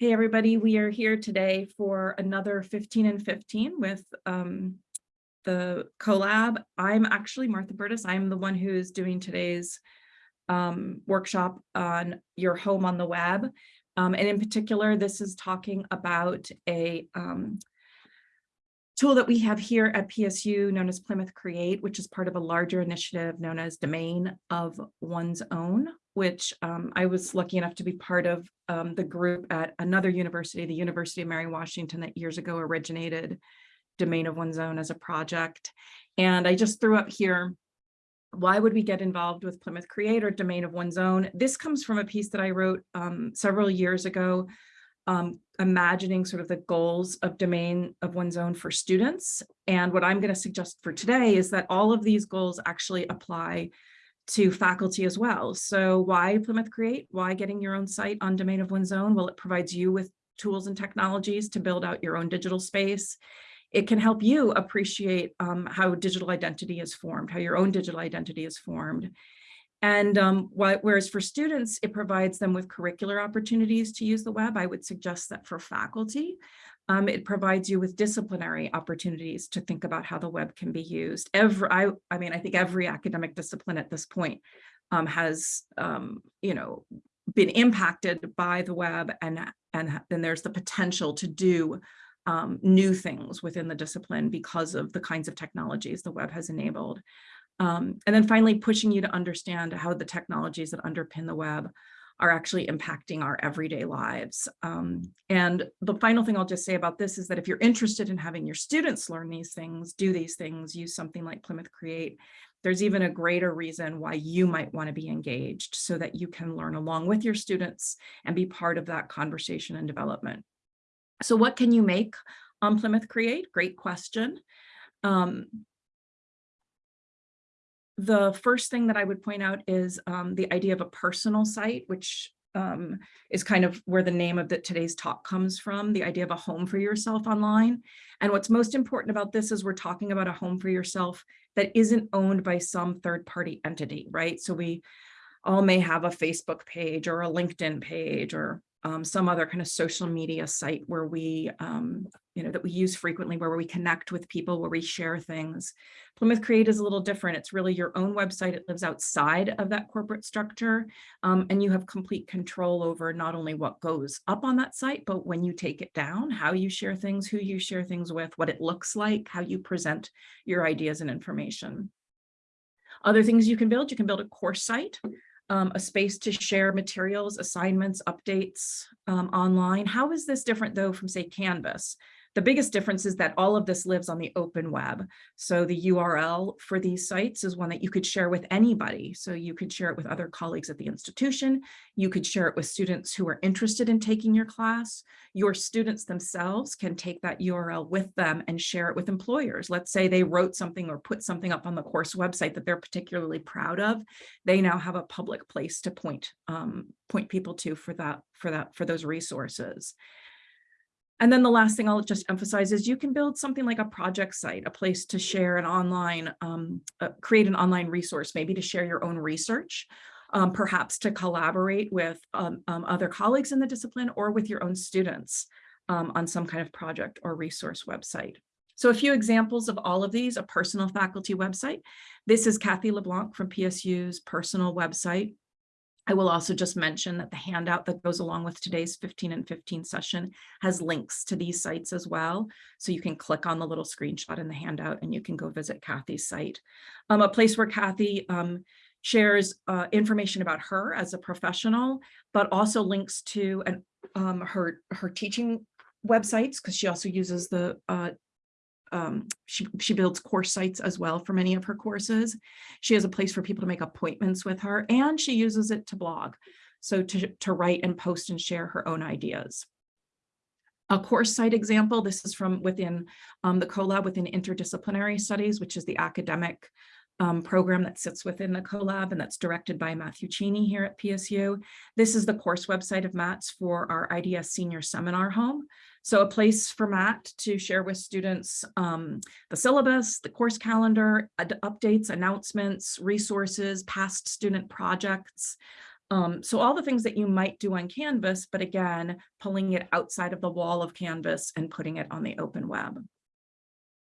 Hey, everybody, we are here today for another 15 and 15 with um, the CoLab. I'm actually Martha Burtis. I'm the one who's doing today's um, workshop on your home on the web. Um, and in particular, this is talking about a um, tool that we have here at PSU known as Plymouth Create, which is part of a larger initiative known as Domain of One's Own, which um, I was lucky enough to be part of um, the group at another university, the University of Mary Washington that years ago originated Domain of One's Own as a project. And I just threw up here, why would we get involved with Plymouth Create or Domain of One's Own? This comes from a piece that I wrote um, several years ago um, imagining sort of the goals of domain of one's own for students. And what I'm going to suggest for today is that all of these goals actually apply to faculty as well. So why Plymouth Create? Why getting your own site on domain of one's own? Well, it provides you with tools and technologies to build out your own digital space. It can help you appreciate um, how digital identity is formed, how your own digital identity is formed. And um, whereas for students, it provides them with curricular opportunities to use the web, I would suggest that for faculty, um, it provides you with disciplinary opportunities to think about how the web can be used. Every, I, I mean, I think every academic discipline at this point um, has, um, you know, been impacted by the web and, and then there's the potential to do um, new things within the discipline because of the kinds of technologies the web has enabled. Um, and then finally, pushing you to understand how the technologies that underpin the web are actually impacting our everyday lives. Um, and the final thing I'll just say about this is that if you're interested in having your students learn these things, do these things, use something like Plymouth Create, there's even a greater reason why you might want to be engaged so that you can learn along with your students and be part of that conversation and development. So what can you make on Plymouth Create? Great question. Um, the first thing that I would point out is um, the idea of a personal site, which um, is kind of where the name of the, today's talk comes from, the idea of a home for yourself online. And what's most important about this is we're talking about a home for yourself that isn't owned by some third party entity, right? So we all may have a Facebook page or a LinkedIn page or um, some other kind of social media site where we, um, you know, that we use frequently, where we connect with people, where we share things. Plymouth Create is a little different. It's really your own website. It lives outside of that corporate structure, um, and you have complete control over not only what goes up on that site, but when you take it down, how you share things, who you share things with, what it looks like, how you present your ideas and information. Other things you can build, you can build a course site um, a space to share materials, assignments, updates um, online. How is this different though from say Canvas? The biggest difference is that all of this lives on the open web. So the URL for these sites is one that you could share with anybody. So you could share it with other colleagues at the institution. You could share it with students who are interested in taking your class. Your students themselves can take that URL with them and share it with employers. Let's say they wrote something or put something up on the course website that they're particularly proud of. They now have a public place to point um, point people to for that for that for those resources. And then the last thing I'll just emphasize is you can build something like a project site, a place to share an online, um, uh, create an online resource, maybe to share your own research, um, perhaps to collaborate with um, um other colleagues in the discipline or with your own students um, on some kind of project or resource website. So a few examples of all of these, a personal faculty website. This is Kathy LeBlanc from PSU's personal website. I will also just mention that the handout that goes along with today's 15 and 15 session has links to these sites as well. So you can click on the little screenshot in the handout and you can go visit Kathy's site. Um, a place where Kathy um, shares uh, information about her as a professional, but also links to an, um, her, her teaching websites because she also uses the uh, um, she, she builds course sites as well for many of her courses. She has a place for people to make appointments with her and she uses it to blog. So to, to write and post and share her own ideas. A course site example, this is from within um, the CoLab within interdisciplinary studies, which is the academic um, program that sits within the CoLab and that's directed by Matthew Cheney here at PSU. This is the course website of Matt's for our IDS senior seminar home. So a place for Matt to share with students um, the syllabus, the course calendar, updates, announcements, resources, past student projects, Um, so all the things that you might do on Canvas, but again, pulling it outside of the wall of Canvas and putting it on the open web.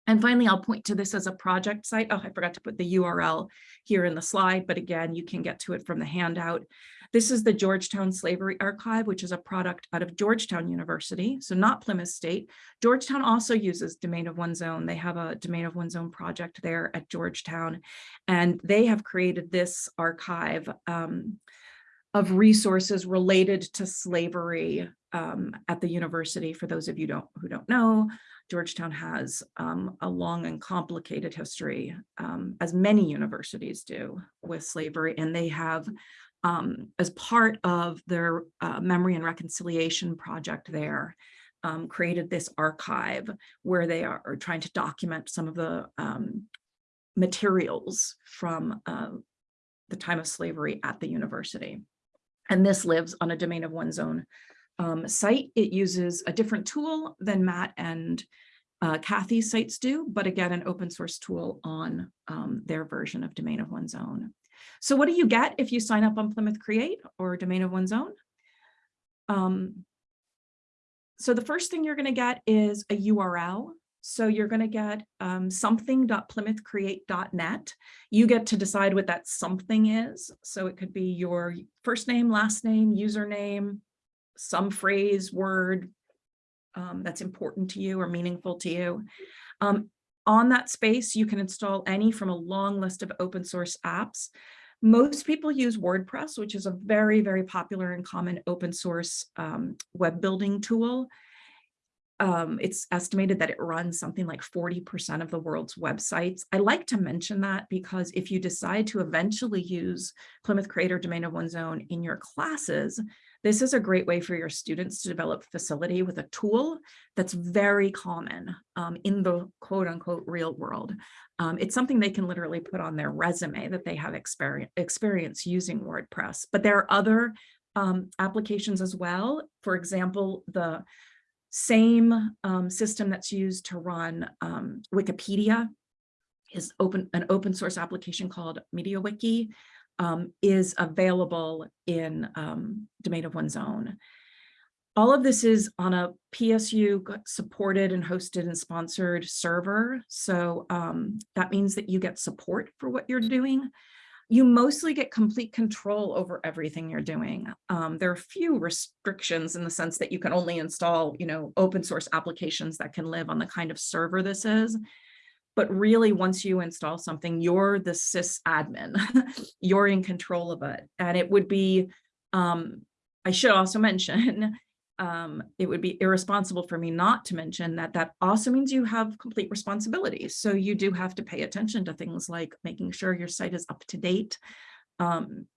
And finally, I'll point to this as a project site. Oh, I forgot to put the URL here in the slide, but again, you can get to it from the handout. This is the Georgetown Slavery Archive, which is a product out of Georgetown University, so not Plymouth State. Georgetown also uses Domain of One's Own. They have a Domain of One's Own project there at Georgetown, and they have created this archive um, of resources related to slavery um, at the university. For those of you don't, who don't know, Georgetown has um, a long and complicated history, um, as many universities do, with slavery, and they have um, as part of their uh, memory and reconciliation project there, um, created this archive where they are, trying to document some of the um, materials from uh, the time of slavery at the university. And this lives on a domain of one's own um, site. It uses a different tool than Matt and uh, Kathy's sites do, but again, an open source tool on um, their version of domain of one's own. So what do you get if you sign up on Plymouth Create or Domain of One's Own? Um, so the first thing you're going to get is a URL. So you're going to get um, something.plymouthcreate.net. You get to decide what that something is. So it could be your first name, last name, username, some phrase, word um, that's important to you or meaningful to you. Um, on that space, you can install any from a long list of open source apps. Most people use WordPress, which is a very, very popular and common open source um, web building tool. Um, it's estimated that it runs something like 40% of the world's websites. I like to mention that because if you decide to eventually use Plymouth Create or Domain of One's Own in your classes, this is a great way for your students to develop facility with a tool that's very common um, in the quote unquote real world. Um, it's something they can literally put on their resume that they have experience, experience using WordPress. But there are other um, applications as well. For example, the same um, system that's used to run um, Wikipedia is open an open source application called MediaWiki um, is available in um, domain of one's own. All of this is on a PSU supported and hosted and sponsored server. So um, that means that you get support for what you're doing. You mostly get complete control over everything you're doing. Um, there are few restrictions in the sense that you can only install, you know, open source applications that can live on the kind of server this is. But really, once you install something, you're the sys admin. you're in control of it. And it would be, um, I should also mention, um, it would be irresponsible for me not to mention that that also means you have complete responsibility. So you do have to pay attention to things like making sure your site is up to date um,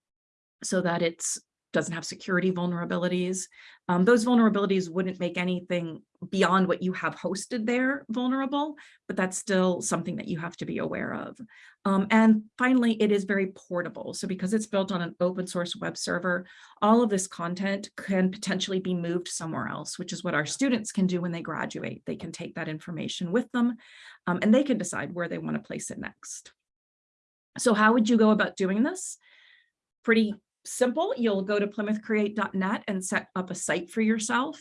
so that it's doesn't have security vulnerabilities. Um, those vulnerabilities wouldn't make anything beyond what you have hosted there vulnerable, but that's still something that you have to be aware of. Um, and finally, it is very portable. So because it's built on an open source web server, all of this content can potentially be moved somewhere else, which is what our students can do when they graduate. They can take that information with them um, and they can decide where they want to place it next. So how would you go about doing this? Pretty simple. You'll go to plymouthcreate.net and set up a site for yourself.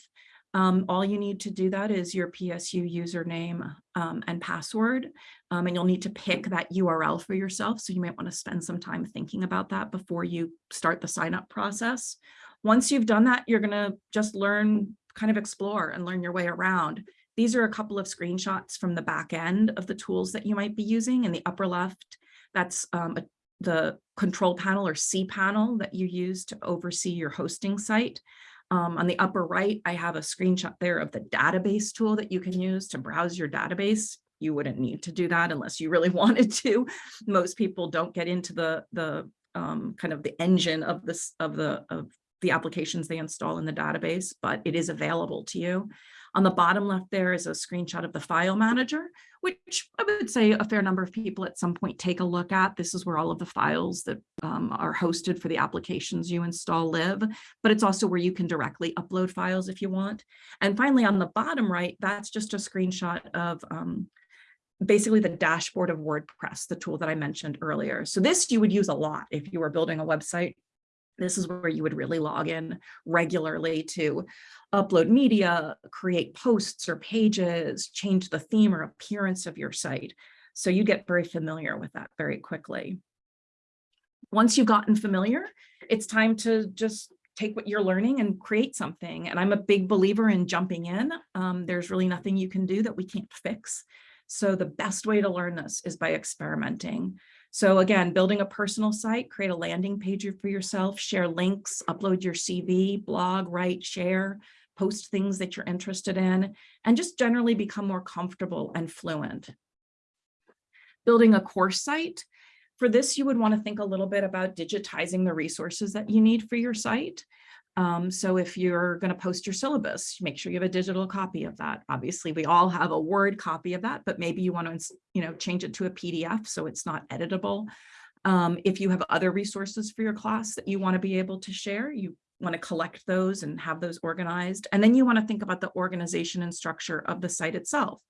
Um, all you need to do that is your PSU username um, and password, um, and you'll need to pick that URL for yourself. So you might want to spend some time thinking about that before you start the sign up process. Once you've done that, you're going to just learn, kind of explore and learn your way around. These are a couple of screenshots from the back end of the tools that you might be using. In the upper left, that's um, a the control panel or cPanel that you use to oversee your hosting site. Um, on the upper right, I have a screenshot there of the database tool that you can use to browse your database. You wouldn't need to do that unless you really wanted to. Most people don't get into the, the um, kind of the engine of this of the of the applications they install in the database, but it is available to you. On the bottom left there is a screenshot of the file manager, which I would say a fair number of people at some point take a look at. This is where all of the files that um, are hosted for the applications you install live, but it's also where you can directly upload files if you want. And finally, on the bottom right, that's just a screenshot of um, basically the dashboard of WordPress, the tool that I mentioned earlier. So this you would use a lot if you were building a website This is where you would really log in regularly to upload media, create posts or pages, change the theme or appearance of your site. So you get very familiar with that very quickly. Once you've gotten familiar, it's time to just take what you're learning and create something. And I'm a big believer in jumping in. Um, there's really nothing you can do that we can't fix. So the best way to learn this is by experimenting. So again, building a personal site, create a landing page for yourself, share links, upload your CV, blog, write, share, post things that you're interested in, and just generally become more comfortable and fluent. Building a course site. For this, you would want to think a little bit about digitizing the resources that you need for your site. Um, so if you're going to post your syllabus, make sure you have a digital copy of that. Obviously, we all have a Word copy of that, but maybe you want to, you know, change it to a PDF so it's not editable. Um, if you have other resources for your class that you want to be able to share, you want to collect those and have those organized. And then you want to think about the organization and structure of the site itself.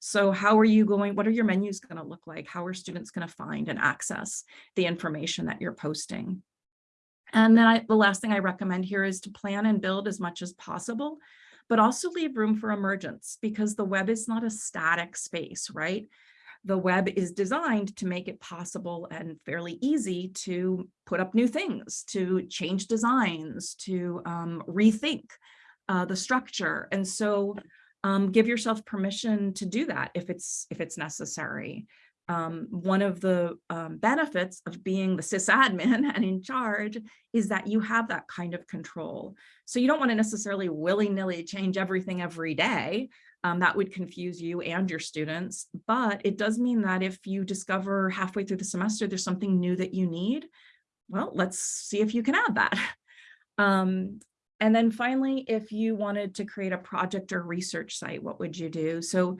So how are you going, what are your menus going to look like? How are students going to find and access the information that you're posting? And then I, the last thing I recommend here is to plan and build as much as possible, but also leave room for emergence because the web is not a static space, right? The web is designed to make it possible and fairly easy to put up new things, to change designs, to um, rethink uh, the structure. And so um, give yourself permission to do that if it's if it's necessary um, one of the um, benefits of being the sysadmin and in charge is that you have that kind of control. So you don't want to necessarily willy-nilly change everything every day. Um, that would confuse you and your students, but it does mean that if you discover halfway through the semester there's something new that you need, well, let's see if you can add that. Um, and then finally, if you wanted to create a project or research site, what would you do? So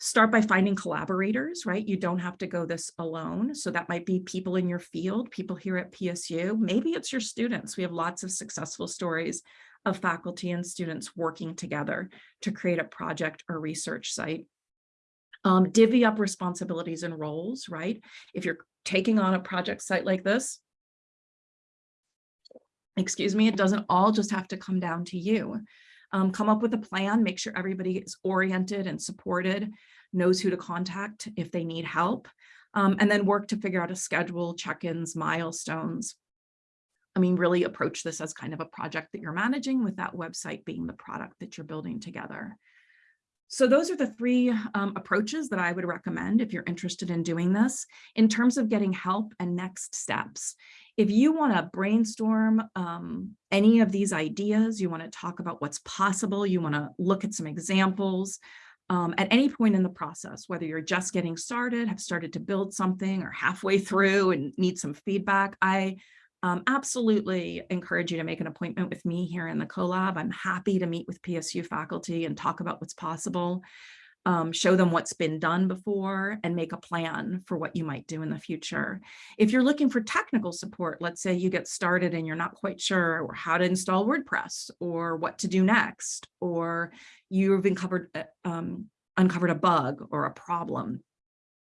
Start by finding collaborators, right? You don't have to go this alone. So that might be people in your field, people here at PSU. Maybe it's your students. We have lots of successful stories of faculty and students working together to create a project or research site. Um, divvy up responsibilities and roles, right? If you're taking on a project site like this, excuse me, it doesn't all just have to come down to you um, come up with a plan, make sure everybody is oriented and supported, knows who to contact if they need help, um, and then work to figure out a schedule, check-ins, milestones. I mean, really approach this as kind of a project that you're managing with that website being the product that you're building together. So those are the three um, approaches that I would recommend if you're interested in doing this in terms of getting help and next steps. If you want to brainstorm um, any of these ideas, you want to talk about what's possible, you want to look at some examples, um, at any point in the process, whether you're just getting started, have started to build something or halfway through and need some feedback, I um, absolutely encourage you to make an appointment with me here in the CoLab. I'm happy to meet with PSU faculty and talk about what's possible, um, show them what's been done before and make a plan for what you might do in the future. If you're looking for technical support, let's say you get started and you're not quite sure how to install WordPress or what to do next, or you've uh, um, uncovered a bug or a problem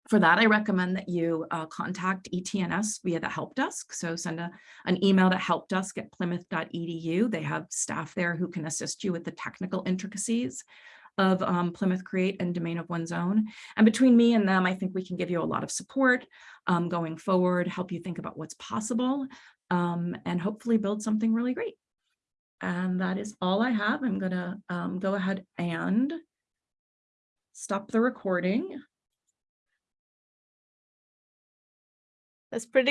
for that, I recommend that you uh, contact ETNS via the help desk. So send a, an email to helpdesk at plymouth.edu. They have staff there who can assist you with the technical intricacies of um, Plymouth Create and Domain of One's Own. And between me and them, I think we can give you a lot of support um, going forward, help you think about what's possible, um, and hopefully build something really great. And that is all I have. I'm going to um, go ahead and stop the recording. That's pretty